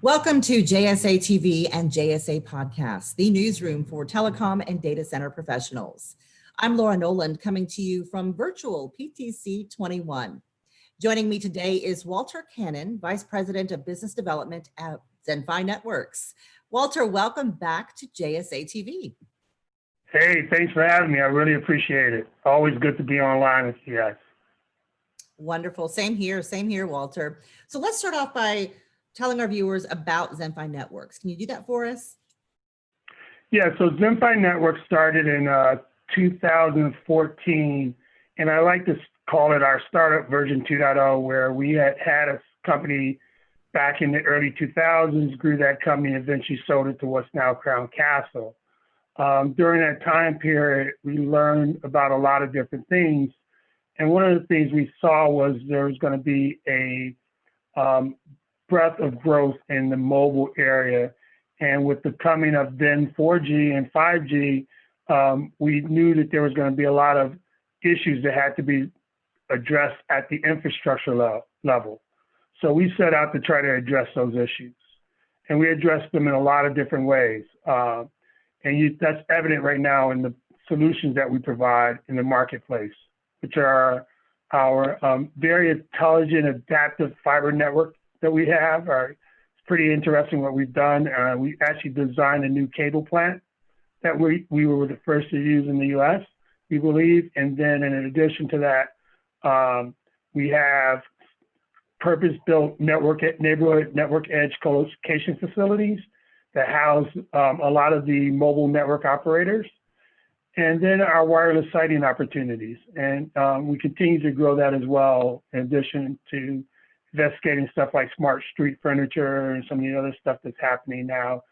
Welcome to JSA TV and JSA Podcast, the newsroom for telecom and data center professionals. I'm Laura Noland coming to you from virtual PTC 21. Joining me today is Walter Cannon, Vice President of Business Development at Zenfi Networks. Walter, welcome back to JSA TV. Hey, thanks for having me. I really appreciate it. Always good to be online with you guys. Wonderful. Same here. Same here, Walter. So let's start off by telling our viewers about Zenfi Networks. Can you do that for us? Yeah, so Zenfi Networks started in uh, 2014, and I like to call it our startup version 2.0, where we had had a company back in the early 2000s, grew that company, eventually sold it to what's now Crown Castle. Um, during that time period, we learned about a lot of different things. And one of the things we saw was there was going to be a um, breadth of growth in the mobile area. And with the coming of then 4G and 5G, um, we knew that there was going to be a lot of issues that had to be addressed at the infrastructure le level. So we set out to try to address those issues. And we addressed them in a lot of different ways. Uh, and you, that's evident right now in the solutions that we provide in the marketplace, which are our um, very intelligent adaptive fiber network that we have. Are, it's pretty interesting what we've done. Uh, we actually designed a new cable plant that we, we were the first to use in the US, we believe. And then in addition to that, um, we have purpose-built network neighborhood network edge colocation facilities that house um, a lot of the mobile network operators. And then our wireless siting opportunities. And um, we continue to grow that as well, in addition to investigating stuff like smart street furniture and some of the other stuff that's happening now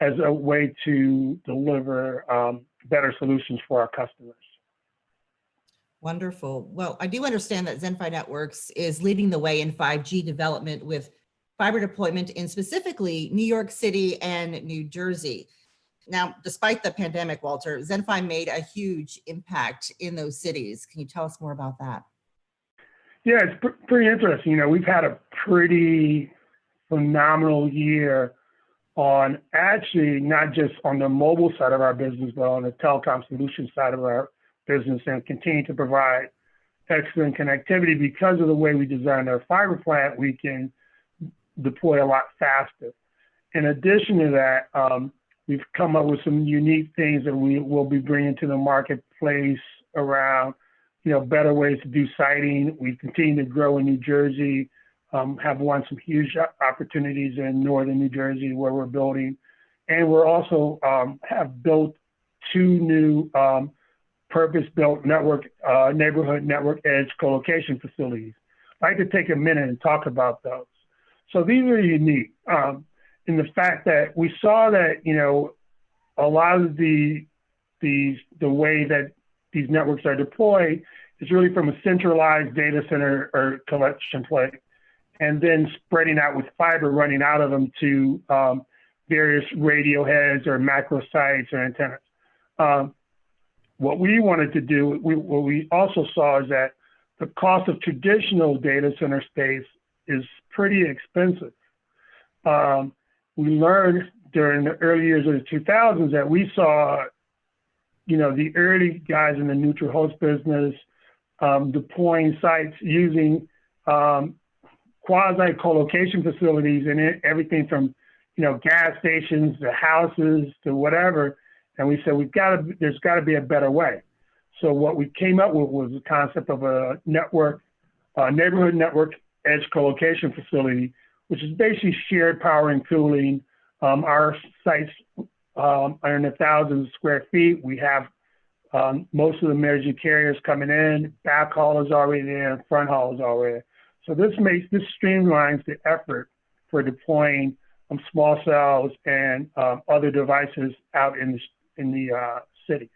as a way to deliver um, better solutions for our customers. Wonderful. Well, I do understand that Zenfi Networks is leading the way in 5G development with fiber deployment in specifically New York City and New Jersey. Now, despite the pandemic, Walter, Zenfi made a huge impact in those cities. Can you tell us more about that? Yeah, it's pr pretty interesting. You know, we've had a pretty phenomenal year on actually not just on the mobile side of our business, but on the telecom solution side of our business and continue to provide excellent connectivity because of the way we designed our fiber plant, we can deploy a lot faster. In addition to that, um, we've come up with some unique things that we will be bringing to the marketplace around, you know, better ways to do siting. We continue to grow in New Jersey, um, have won some huge opportunities in northern New Jersey where we're building, and we're also um, have built two new um, purpose-built network uh, neighborhood network edge co-location facilities. I'd like to take a minute and talk about those. So these are unique um, in the fact that we saw that, you know, a lot of the, the, the way that these networks are deployed is really from a centralized data center or collection plate, and then spreading out with fiber running out of them to um, various radio heads or macro sites or antennas. Um, what we wanted to do, we, what we also saw is that the cost of traditional data center space is pretty expensive. Um, we learned during the early years of the 2000s that we saw, you know, the early guys in the neutral host business um, deploying sites using um, quasi co-location facilities and it, everything from, you know, gas stations to houses to whatever. And we said, we've got to, there's got to be a better way. So what we came up with was the concept of a network, a neighborhood network edge co-location facility, which is basically shared power and cooling. Um, our sites um, are in a thousand square feet. We have um, most of the major carriers coming in. Back haul is already there. Front haul is already there. So this makes this streamlines the effort for deploying um, small cells and um, other devices out in the in the uh, cities.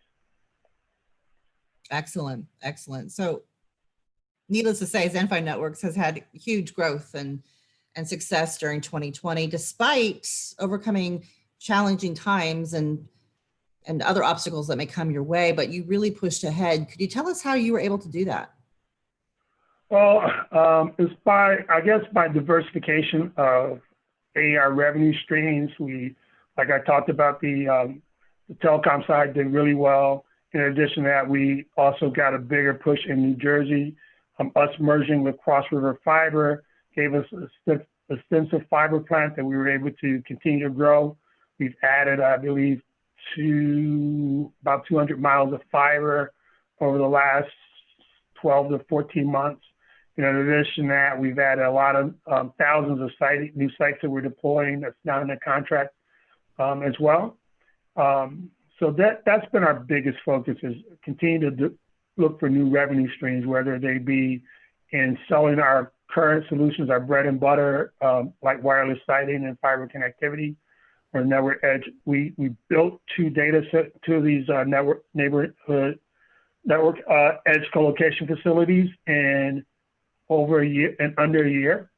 Excellent, excellent. So needless to say, Zenfi Networks has had huge growth and, and success during 2020, despite overcoming challenging times and, and other obstacles that may come your way, but you really pushed ahead. Could you tell us how you were able to do that? Well, um, it's by, I guess, by diversification of our revenue streams. We, like I talked about, the, um, the telecom side did really well. In addition to that, we also got a bigger push in New Jersey. Um, us merging with Cross River Fiber gave us a extensive fiber plant that we were able to continue to grow. We've added, I believe, to about 200 miles of fiber over the last 12 to 14 months. in addition to that, we've added a lot of um, thousands of site, new sites that we're deploying that's not in the contract um, as well. Um, so that that's been our biggest focus is continue to look for new revenue streams, whether they be in selling our current solutions, our bread and butter, um, like wireless siting and fiber connectivity, or network edge. We we built two data set two of these uh, network neighborhood network uh, edge co-location facilities in over a year and under a year.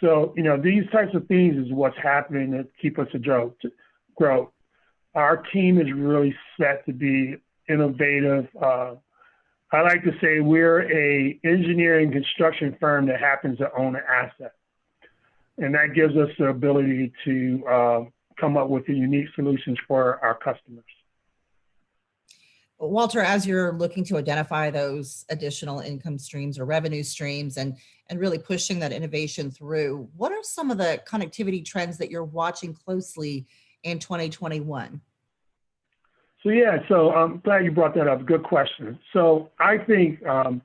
So you know these types of things is what's happening to keep us to grow. To grow. Our team is really set to be innovative. Uh, I like to say we're a engineering construction firm that happens to own an asset. And that gives us the ability to uh, come up with the unique solutions for our customers. Walter, as you're looking to identify those additional income streams or revenue streams and, and really pushing that innovation through, what are some of the connectivity trends that you're watching closely in 2021? So yeah, so I'm glad you brought that up. Good question. So I think, um,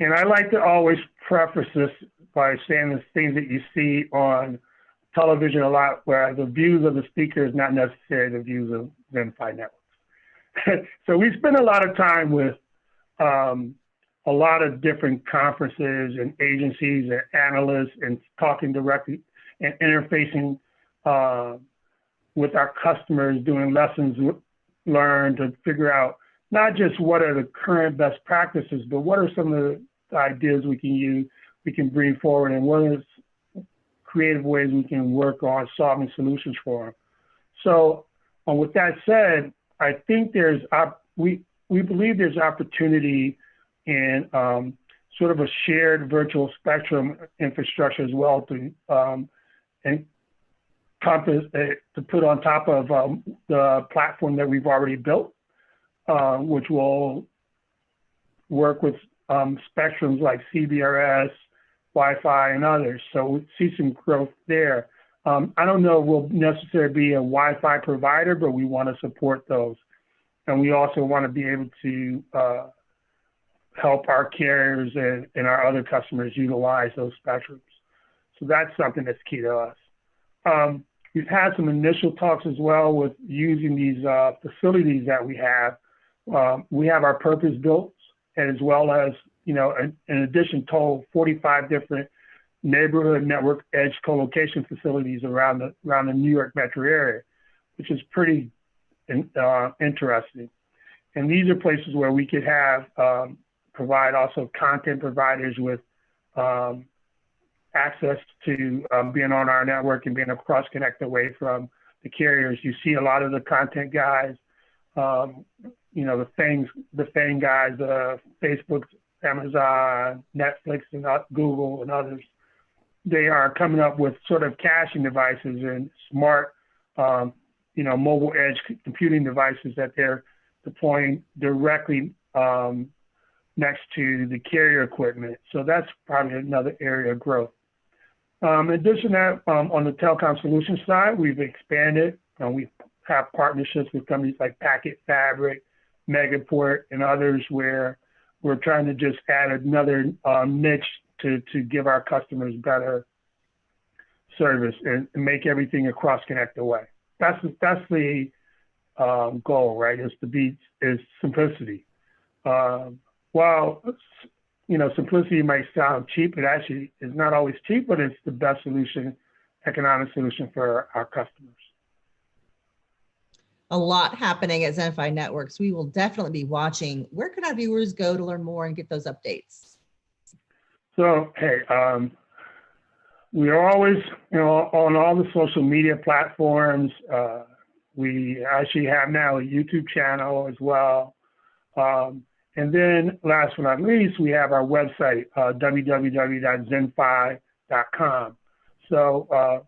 and I like to always preface this by saying the things that you see on television a lot, where the views of the speaker is not necessarily the views of Zenfi networks. so we spend a lot of time with um, a lot of different conferences and agencies and analysts and talking directly and interfacing uh, with our customers, doing lessons learned to figure out not just what are the current best practices, but what are some of the ideas we can use, we can bring forward, and what are creative ways we can work on solving solutions for them. So, um, with that said, I think there's we we believe there's opportunity in um, sort of a shared virtual spectrum infrastructure as well to um, and compass uh, to put on top of um, the platform that we've already built, uh, which will work with um, spectrums like CBRS, Wi-Fi, and others. So we see some growth there. Um, I don't know we'll necessarily be a Wi-Fi provider, but we want to support those. And we also want to be able to uh, help our carriers and, and our other customers utilize those spectrums. So that's something that's key to us. Um, We've had some initial talks as well with using these uh, facilities that we have. Um, we have our purpose built as well as, you know, in, in addition, total 45 different neighborhood network edge co-location facilities around the around the New York metro area, which is pretty uh, interesting. And these are places where we could have um, provide also content providers with um, access to um, being on our network and being a cross connect away from the carriers. You see a lot of the content guys, um, you know, the things, the FANG guys, uh, Facebook, Amazon, Netflix, and uh, Google, and others. They are coming up with sort of caching devices and smart, um, you know, mobile edge computing devices that they're deploying directly um, next to the carrier equipment. So that's probably another area of growth. Um, in addition to that, um, on the telecom solution side, we've expanded. Uh, we have partnerships with companies like Packet Fabric, Megaport, and others where we're trying to just add another uh, niche to, give our customers better service and, make everything a cross-connected way. That's, that's the um, goal, right, is to be, is simplicity. Um, while you know, simplicity might sound cheap. It actually is not always cheap, but it's the best solution, economic solution for our customers. A lot happening at Zenfi Networks. We will definitely be watching. Where can our viewers go to learn more and get those updates? So, hey, um, we are always, you know, on all the social media platforms. Uh, we actually have now a YouTube channel as well. Um, and then last but not least, we have our website, uh, www.zenfi.com. So uh,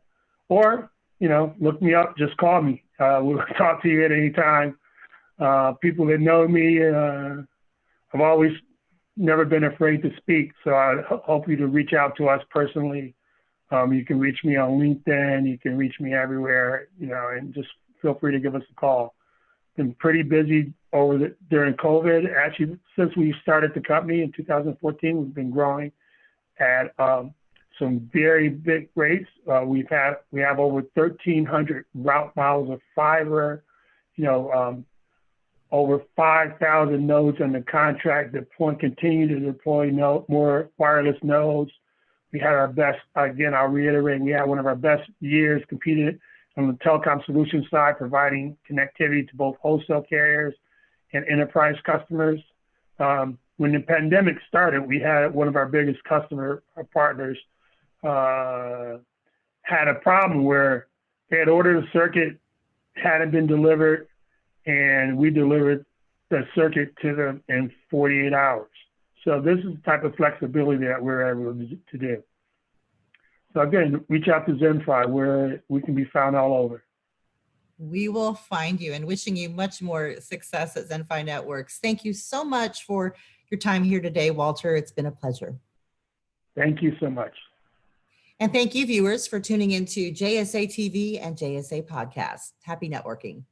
or, you know, look me up, just call me. Uh, we'll talk to you at any time. Uh, people that know me, uh, I've always never been afraid to speak. So I hope you to reach out to us personally. Um, you can reach me on LinkedIn. You can reach me everywhere, you know, and just feel free to give us a call. Been pretty busy over the, during COVID. Actually, since we started the company in 2014, we've been growing at um, some very big rates. Uh, we've had we have over 1,300 route miles of fiber. You know, um, over 5,000 nodes under contract. Deploy, continue to deploy no, more wireless nodes. We had our best, again, I'll reiterate, we had one of our best years competed on the telecom solution side, providing connectivity to both wholesale carriers and enterprise customers. Um, when the pandemic started, we had one of our biggest customer partners uh, had a problem where they had ordered a circuit, hadn't been delivered, and we delivered the circuit to them in 48 hours. So this is the type of flexibility that we're able to do. So again, reach out to Zenfi where we can be found all over. We will find you and wishing you much more success at Zenfi Networks. Thank you so much for your time here today, Walter. It's been a pleasure. Thank you so much. And thank you, viewers, for tuning into JSA TV and JSA Podcast. Happy networking.